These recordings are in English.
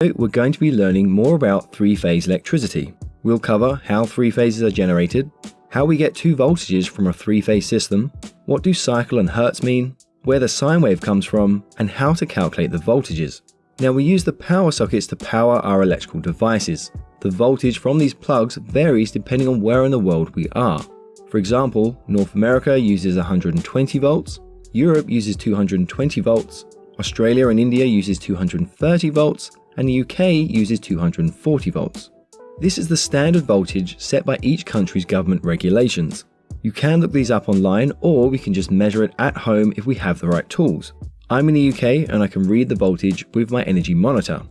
we're going to be learning more about three-phase electricity. We'll cover how three phases are generated, how we get two voltages from a three-phase system, what do cycle and hertz mean, where the sine wave comes from, and how to calculate the voltages. Now we use the power sockets to power our electrical devices. The voltage from these plugs varies depending on where in the world we are. For example, North America uses 120 volts, Europe uses 220 volts, Australia and India uses 230 volts, and the UK uses 240 volts. This is the standard voltage set by each country's government regulations. You can look these up online or we can just measure it at home if we have the right tools. I'm in the UK and I can read the voltage with my energy monitor.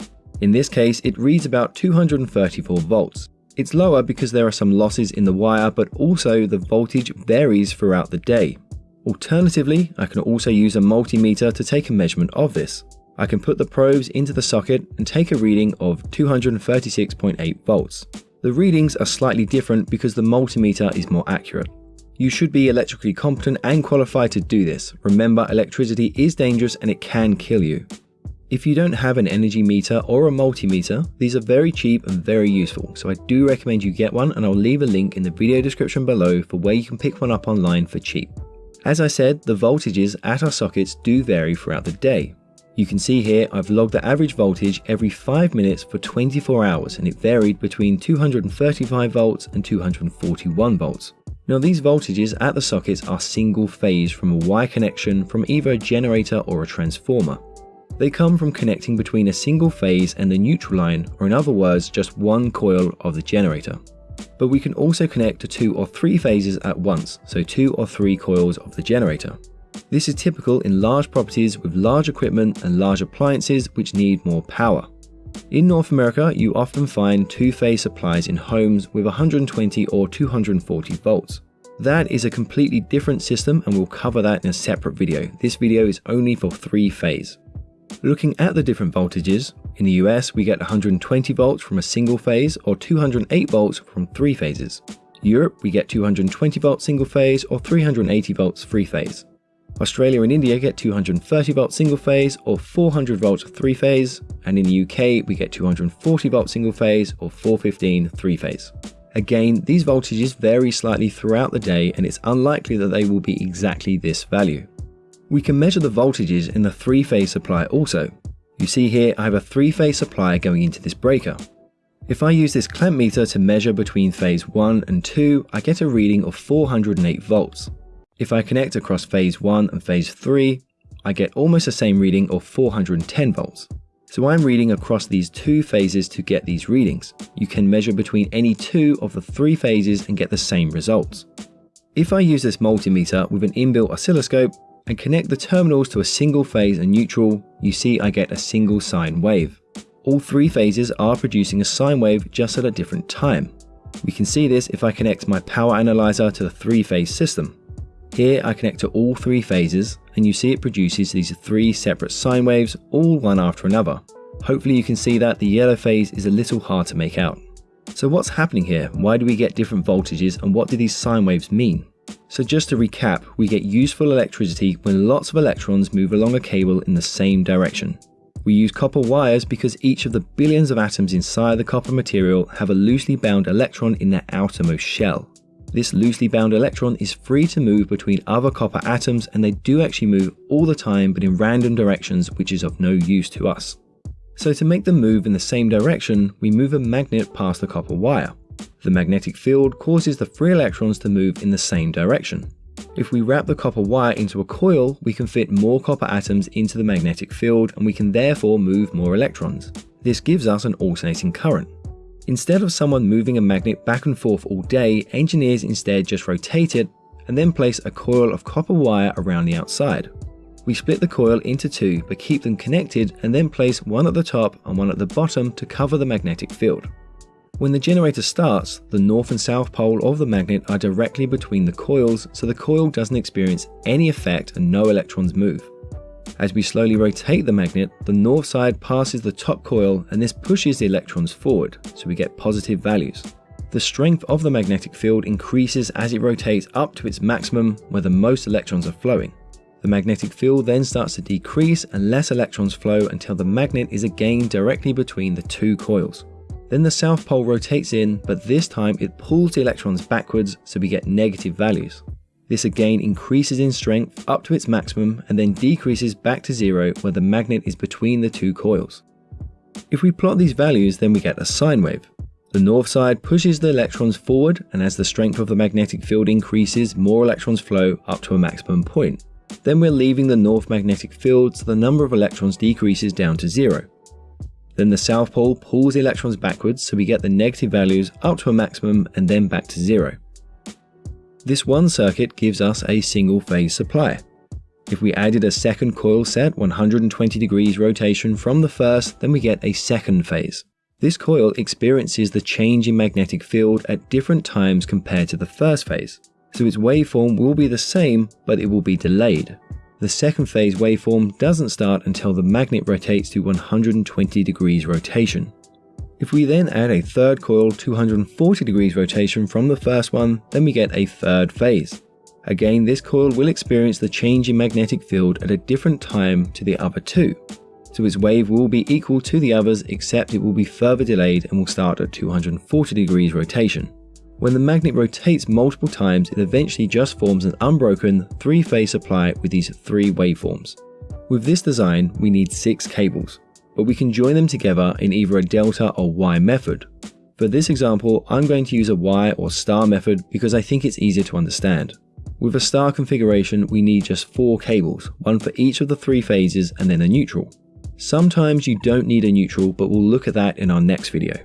In this case, it reads about 234 volts. It's lower because there are some losses in the wire, but also the voltage varies throughout the day. Alternatively, I can also use a multimeter to take a measurement of this. I can put the probes into the socket and take a reading of 236.8 volts. The readings are slightly different because the multimeter is more accurate. You should be electrically competent and qualified to do this. Remember, electricity is dangerous and it can kill you. If you don't have an energy meter or a multimeter, these are very cheap and very useful, so I do recommend you get one and I'll leave a link in the video description below for where you can pick one up online for cheap. As I said, the voltages at our sockets do vary throughout the day. You can see here I've logged the average voltage every 5 minutes for 24 hours and it varied between 235 volts and 241 volts. Now these voltages at the sockets are single phase from a Y connection from either a generator or a transformer. They come from connecting between a single phase and the neutral line or in other words just one coil of the generator. But we can also connect to two or three phases at once, so two or three coils of the generator. This is typical in large properties with large equipment and large appliances which need more power. In North America, you often find two-phase supplies in homes with 120 or 240 volts. That is a completely different system and we'll cover that in a separate video. This video is only for three-phase. Looking at the different voltages, in the US we get 120 volts from a single phase or 208 volts from three phases. Europe we get 220 volts single phase or 380 volts three phase. Australia and India get 230 volt single phase or 400 volt three phase, and in the UK we get 240 volt single phase or 415 three phase. Again, these voltages vary slightly throughout the day and it's unlikely that they will be exactly this value. We can measure the voltages in the three phase supply also. You see here I have a three phase supply going into this breaker. If I use this clamp meter to measure between phase 1 and 2, I get a reading of 408 volts. If I connect across phase 1 and phase 3, I get almost the same reading of 410 volts. So I'm reading across these two phases to get these readings. You can measure between any two of the three phases and get the same results. If I use this multimeter with an inbuilt oscilloscope and connect the terminals to a single phase and neutral, you see I get a single sine wave. All three phases are producing a sine wave just at a different time. We can see this if I connect my power analyzer to the three phase system. Here I connect to all three phases and you see it produces these three separate sine waves all one after another. Hopefully you can see that the yellow phase is a little hard to make out. So what's happening here? Why do we get different voltages and what do these sine waves mean? So just to recap, we get useful electricity when lots of electrons move along a cable in the same direction. We use copper wires because each of the billions of atoms inside the copper material have a loosely bound electron in their outermost shell. This loosely bound electron is free to move between other copper atoms and they do actually move all the time but in random directions which is of no use to us. So to make them move in the same direction, we move a magnet past the copper wire. The magnetic field causes the free electrons to move in the same direction. If we wrap the copper wire into a coil, we can fit more copper atoms into the magnetic field and we can therefore move more electrons. This gives us an alternating current. Instead of someone moving a magnet back and forth all day, engineers instead just rotate it and then place a coil of copper wire around the outside. We split the coil into two but keep them connected and then place one at the top and one at the bottom to cover the magnetic field. When the generator starts, the north and south pole of the magnet are directly between the coils so the coil doesn't experience any effect and no electrons move. As we slowly rotate the magnet, the north side passes the top coil and this pushes the electrons forward, so we get positive values. The strength of the magnetic field increases as it rotates up to its maximum where the most electrons are flowing. The magnetic field then starts to decrease and less electrons flow until the magnet is again directly between the two coils. Then the south pole rotates in, but this time it pulls the electrons backwards so we get negative values. This again increases in strength up to its maximum and then decreases back to zero where the magnet is between the two coils. If we plot these values then we get a sine wave. The north side pushes the electrons forward and as the strength of the magnetic field increases more electrons flow up to a maximum point. Then we're leaving the north magnetic field so the number of electrons decreases down to zero. Then the south pole pulls the electrons backwards so we get the negative values up to a maximum and then back to zero. This one circuit gives us a single phase supply. If we added a second coil set 120 degrees rotation from the first, then we get a second phase. This coil experiences the change in magnetic field at different times compared to the first phase, so its waveform will be the same, but it will be delayed. The second phase waveform doesn't start until the magnet rotates to 120 degrees rotation. If we then add a third coil 240 degrees rotation from the first one, then we get a third phase. Again, this coil will experience the change in magnetic field at a different time to the other two. So its wave will be equal to the others except it will be further delayed and will start at 240 degrees rotation. When the magnet rotates multiple times, it eventually just forms an unbroken three-phase supply with these three waveforms. With this design, we need six cables, but we can join them together in either a delta or Y method. For this example, I'm going to use a Y or star method because I think it's easier to understand. With a star configuration, we need just four cables, one for each of the three phases and then a neutral. Sometimes you don't need a neutral, but we'll look at that in our next video.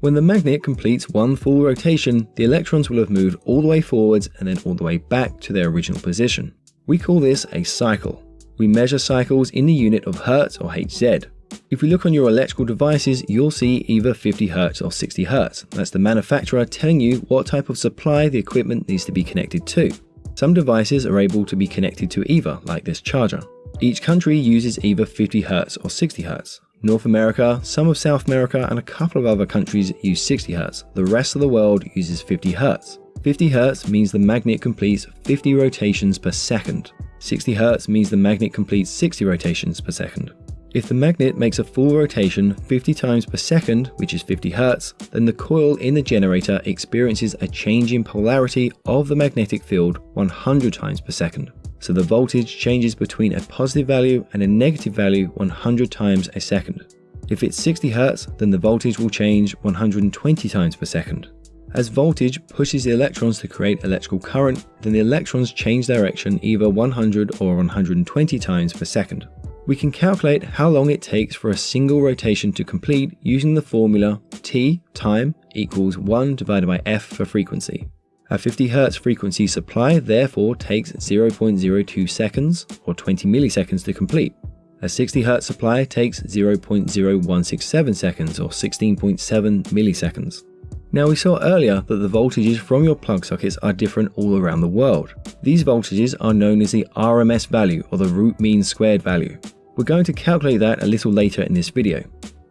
When the magnet completes one full rotation, the electrons will have moved all the way forwards and then all the way back to their original position. We call this a cycle. We measure cycles in the unit of Hertz or Hz. If we look on your electrical devices, you'll see either 50 Hz or 60 Hz. That's the manufacturer telling you what type of supply the equipment needs to be connected to. Some devices are able to be connected to either, like this charger. Each country uses either 50 Hz or 60 Hz. North America, some of South America, and a couple of other countries use 60 Hz. The rest of the world uses 50 Hz. 50 Hz means the magnet completes 50 rotations per second. 60 Hz means the magnet completes 60 rotations per second. If the magnet makes a full rotation 50 times per second, which is 50 Hz, then the coil in the generator experiences a change in polarity of the magnetic field 100 times per second so the voltage changes between a positive value and a negative value 100 times a second. If it's 60 Hz, then the voltage will change 120 times per second. As voltage pushes the electrons to create electrical current, then the electrons change direction either 100 or 120 times per second. We can calculate how long it takes for a single rotation to complete using the formula T time equals 1 divided by f for frequency. A 50 Hz frequency supply therefore takes 0.02 seconds or 20 milliseconds to complete. A 60 Hz supply takes 0.0167 seconds or 16.7 milliseconds. Now we saw earlier that the voltages from your plug sockets are different all around the world. These voltages are known as the RMS value or the root mean squared value. We're going to calculate that a little later in this video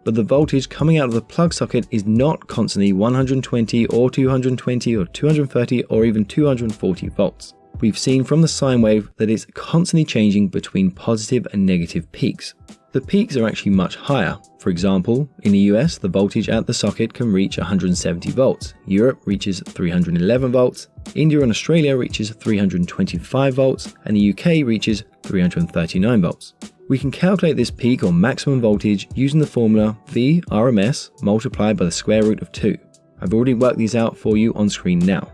but the voltage coming out of the plug socket is not constantly 120 or 220 or 230 or even 240 volts. We've seen from the sine wave that it's constantly changing between positive and negative peaks. The peaks are actually much higher. For example, in the US, the voltage at the socket can reach 170 volts, Europe reaches 311 volts, India and Australia reaches 325 volts, and the UK reaches 339 volts. We can calculate this peak or maximum voltage using the formula V RMS multiplied by the square root of 2. I've already worked these out for you on screen now.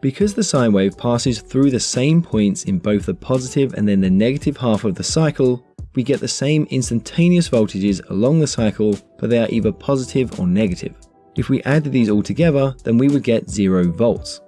Because the sine wave passes through the same points in both the positive and then the negative half of the cycle, we get the same instantaneous voltages along the cycle, but they are either positive or negative. If we added these all together, then we would get 0 volts.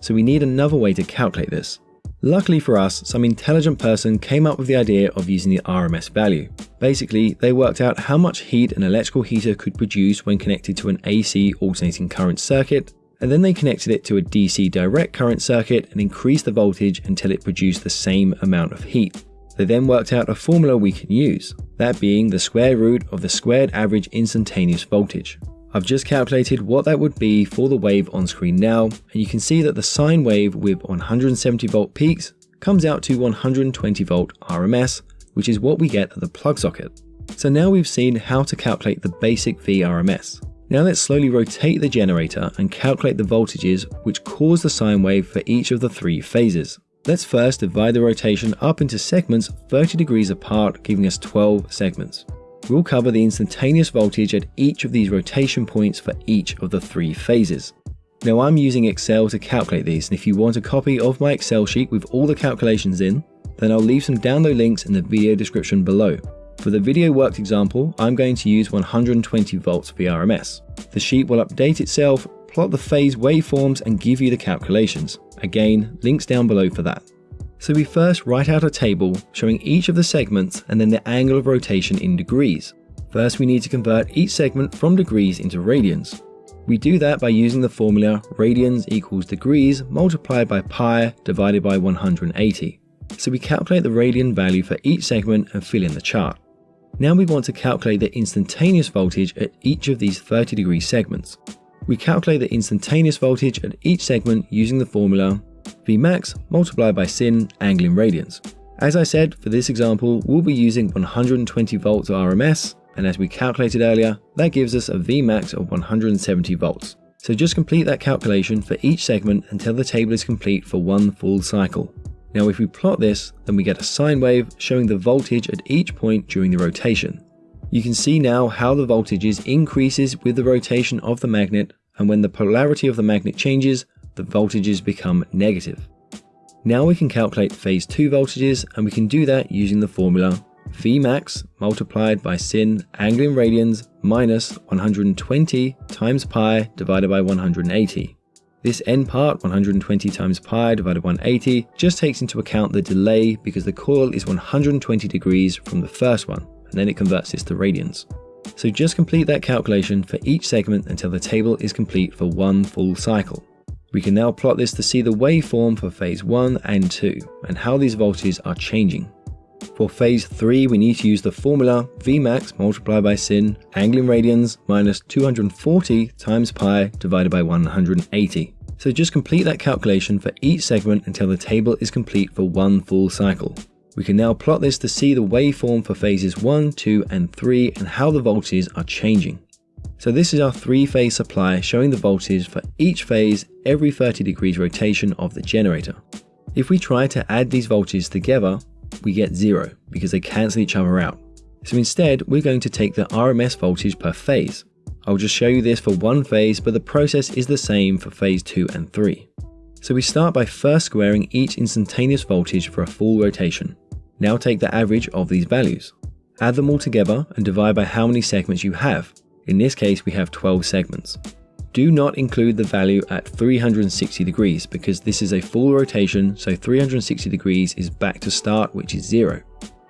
So we need another way to calculate this. Luckily for us, some intelligent person came up with the idea of using the RMS value. Basically, they worked out how much heat an electrical heater could produce when connected to an AC alternating current circuit, and then they connected it to a DC direct current circuit and increased the voltage until it produced the same amount of heat. They then worked out a formula we can use, that being the square root of the squared average instantaneous voltage. I've just calculated what that would be for the wave on screen now, and you can see that the sine wave with 170 volt peaks comes out to 120 volt RMS, which is what we get at the plug socket. So now we've seen how to calculate the basic VRMS. Now let's slowly rotate the generator and calculate the voltages which cause the sine wave for each of the three phases. Let's first divide the rotation up into segments 30 degrees apart, giving us 12 segments. We'll cover the instantaneous voltage at each of these rotation points for each of the three phases. Now I'm using Excel to calculate these, and if you want a copy of my Excel sheet with all the calculations in, then I'll leave some download links in the video description below. For the video worked example, I'm going to use 120 volts VRMS. The sheet will update itself, plot the phase waveforms and give you the calculations. Again, links down below for that. So we first write out a table showing each of the segments and then the angle of rotation in degrees. First we need to convert each segment from degrees into radians. We do that by using the formula radians equals degrees multiplied by pi divided by 180. So we calculate the radian value for each segment and fill in the chart. Now we want to calculate the instantaneous voltage at each of these 30 degree segments. We calculate the instantaneous voltage at each segment using the formula Vmax multiplied by sin angle in radians. As I said, for this example, we'll be using 120 volts RMS, and as we calculated earlier, that gives us a Vmax of 170 volts. So just complete that calculation for each segment until the table is complete for one full cycle. Now if we plot this, then we get a sine wave showing the voltage at each point during the rotation. You can see now how the voltages increases with the rotation of the magnet and when the polarity of the magnet changes, the voltages become negative. Now we can calculate phase 2 voltages and we can do that using the formula Vmax multiplied by sin angle in radians minus 120 times pi divided by 180. This end part, 120 times pi divided by 180, just takes into account the delay because the coil is 120 degrees from the first one, and then it converts this to radians. So just complete that calculation for each segment until the table is complete for one full cycle. We can now plot this to see the waveform for phase 1 and 2, and how these voltages are changing. For phase 3 we need to use the formula Vmax multiplied by sin angle in radians minus 240 times pi divided by 180. So just complete that calculation for each segment until the table is complete for one full cycle. We can now plot this to see the waveform for phases 1, 2 and 3 and how the voltages are changing. So this is our three phase supply showing the voltage for each phase every 30 degrees rotation of the generator. If we try to add these voltages together, we get zero because they cancel each other out. So instead, we're going to take the RMS voltage per phase. I'll just show you this for one phase, but the process is the same for phase 2 and 3. So we start by first squaring each instantaneous voltage for a full rotation. Now take the average of these values. Add them all together and divide by how many segments you have. In this case, we have 12 segments. Do not include the value at 360 degrees because this is a full rotation, so 360 degrees is back to start, which is zero.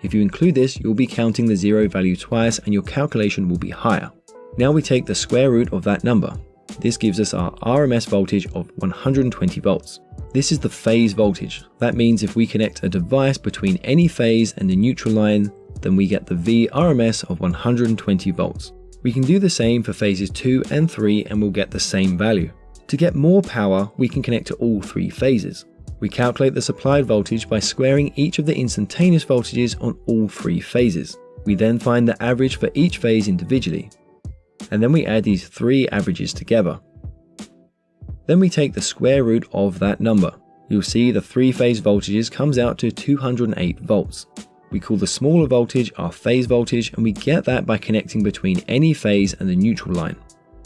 If you include this, you'll be counting the zero value twice and your calculation will be higher. Now we take the square root of that number. This gives us our RMS voltage of 120 volts. This is the phase voltage. That means if we connect a device between any phase and the neutral line, then we get the VRMS of 120 volts. We can do the same for phases 2 and 3 and we'll get the same value. To get more power, we can connect to all three phases. We calculate the supplied voltage by squaring each of the instantaneous voltages on all three phases. We then find the average for each phase individually. And then we add these three averages together. Then we take the square root of that number. You'll see the three phase voltages comes out to 208 volts. We call the smaller voltage our phase voltage and we get that by connecting between any phase and the neutral line.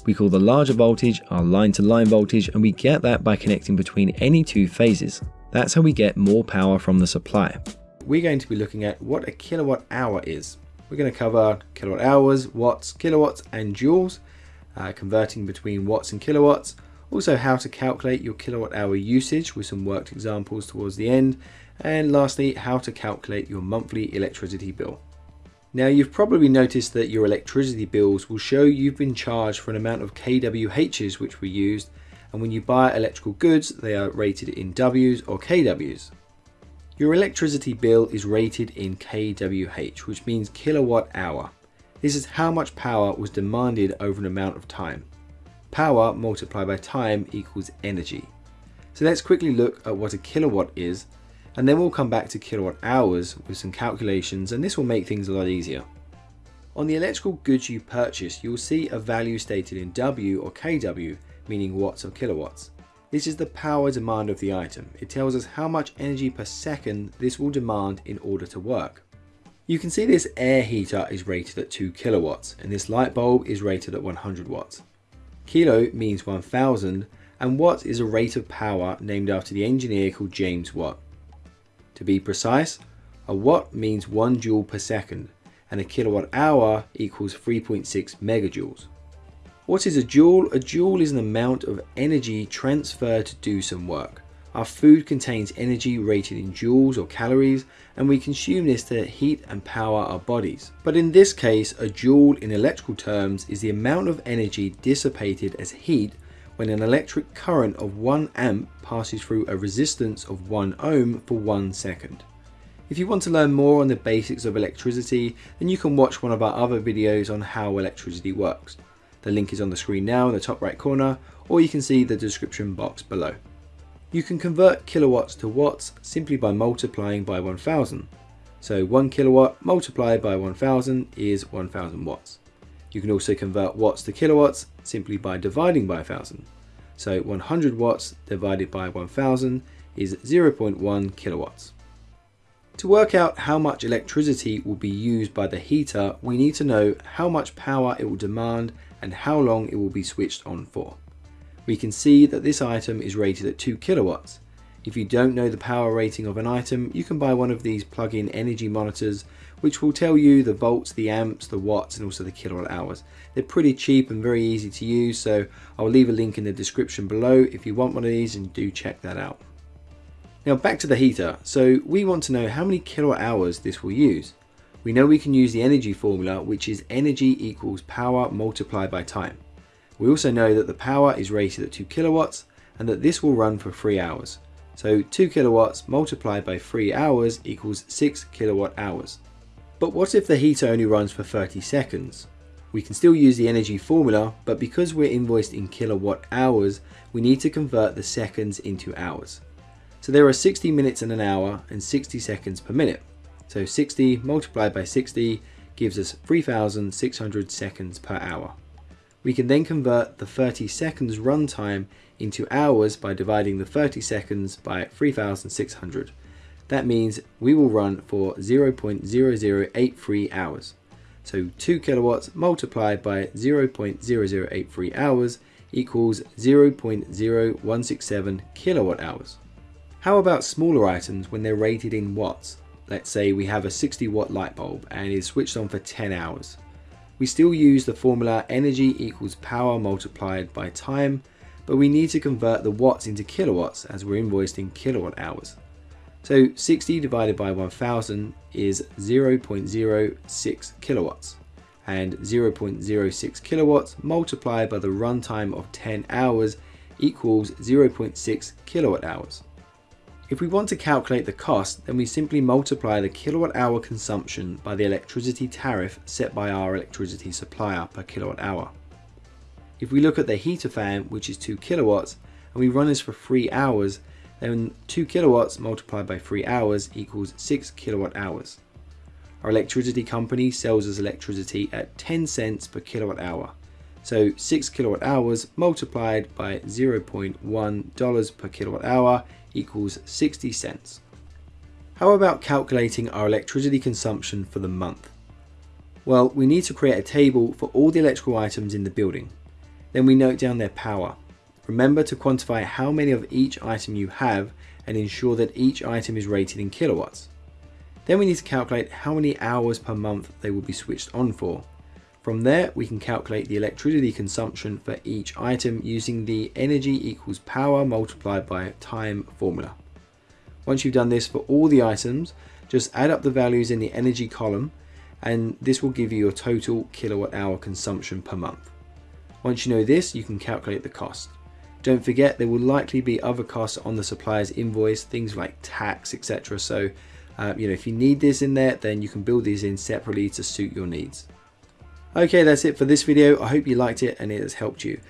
We call the larger voltage our line to line voltage and we get that by connecting between any two phases. That's how we get more power from the supply. We're going to be looking at what a kilowatt hour is. We're going to cover kilowatt hours, watts, kilowatts and joules, uh, converting between watts and kilowatts, also how to calculate your kilowatt hour usage with some worked examples towards the end, and lastly, how to calculate your monthly electricity bill. Now you've probably noticed that your electricity bills will show you've been charged for an amount of kWh's which were used and when you buy electrical goods they are rated in W's or kW's. Your electricity bill is rated in kWh which means kilowatt hour. This is how much power was demanded over an amount of time. Power multiplied by time equals energy. So let's quickly look at what a kilowatt is And then we'll come back to kilowatt hours with some calculations and this will make things a lot easier. On the electrical goods you purchase, you'll see a value stated in W or kW, meaning watts or kilowatts. This is the power demand of the item. It tells us how much energy per second this will demand in order to work. You can see this air heater is rated at 2 kilowatts and this light bulb is rated at 100 watts. Kilo means 1000 and watt is a rate of power named after the engineer called James Watt. To be precise, a watt means 1 joule per second and a kilowatt hour equals 3.6 megajoules. What is a joule? A joule is an amount of energy transferred to do some work. Our food contains energy rated in joules or calories and we consume this to heat and power our bodies. But in this case, a joule in electrical terms is the amount of energy dissipated as heat when an electric current of 1 amp passes through a resistance of 1 ohm for 1 second. If you want to learn more on the basics of electricity, then you can watch one of our other videos on how electricity works. The link is on the screen now in the top right corner, or you can see the description box below. You can convert kilowatts to watts simply by multiplying by 1000. So 1 kilowatt multiplied by 1000 is 1000 watts. You can also convert watts to kilowatts simply by dividing by 1000. So 100 watts divided by 1000 is 0.1 kilowatts. To work out how much electricity will be used by the heater, we need to know how much power it will demand and how long it will be switched on for. We can see that this item is rated at 2 kilowatts. If you don't know the power rating of an item, you can buy one of these plug-in energy monitors which will tell you the volts, the amps, the watts and also the kilowatt hours. They're pretty cheap and very easy to use so I'll leave a link in the description below if you want one of these and do check that out. Now back to the heater. So we want to know how many kilowatt hours this will use. We know we can use the energy formula, which is energy equals power multiplied by time. We also know that the power is rated at 2 kilowatts and that this will run for 3 hours. So 2 kilowatts multiplied by 3 hours equals 6 kilowatt hours. But what if the heater only runs for 30 seconds? We can still use the energy formula, but because we're invoiced in kilowatt hours, we need to convert the seconds into hours. So there are 60 minutes in an hour and 60 seconds per minute. So 60 multiplied by 60 gives us 3,600 seconds per hour. We can then convert the 30 seconds runtime into hours by dividing the 30 seconds by 3,600. That means we will run for 0.0083 hours. So 2 kilowatts multiplied by 0.0083 hours equals 0.0167 kilowatt hours. How about smaller items when they're rated in watts? Let's say we have a 60 watt light bulb and is switched on for 10 hours. We still use the formula energy equals power multiplied by time, but we need to convert the watts into kilowatts as we're invoiced in kilowatt hours. So 60 divided by 1000 is 0.06 kilowatts and 0.06 kilowatts multiplied by the runtime of 10 hours equals 0.6 kilowatt hours. If we want to calculate the cost, then we simply multiply the kilowatt hour consumption by the electricity tariff set by our electricity supplier per kilowatt hour. If we look at the heater fan, which is 2 kilowatts, and we run this for 3 hours, then 2 kilowatts multiplied by 3 hours equals 6 kilowatt hours. Our electricity company sells us electricity at 10 cents per kilowatt hour. So 6 kilowatt hours multiplied by $0.1 per kilowatt hour equals 60 cents. How about calculating our electricity consumption for the month? Well, we need to create a table for all the electrical items in the building. Then we note down their power. Remember to quantify how many of each item you have and ensure that each item is rated in kilowatts. Then we need to calculate how many hours per month they will be switched on for. From there, we can calculate the electricity consumption for each item using the energy equals power multiplied by time formula. Once you've done this for all the items, just add up the values in the energy column and this will give you your total kilowatt hour consumption per month. Once you know this, you can calculate the cost. Don't forget there will likely be other costs on the supplier's invoice, things like tax, etc. So, uh, you know, if you need this in there, then you can build these in separately to suit your needs. Okay, that's it for this video. I hope you liked it and it has helped you.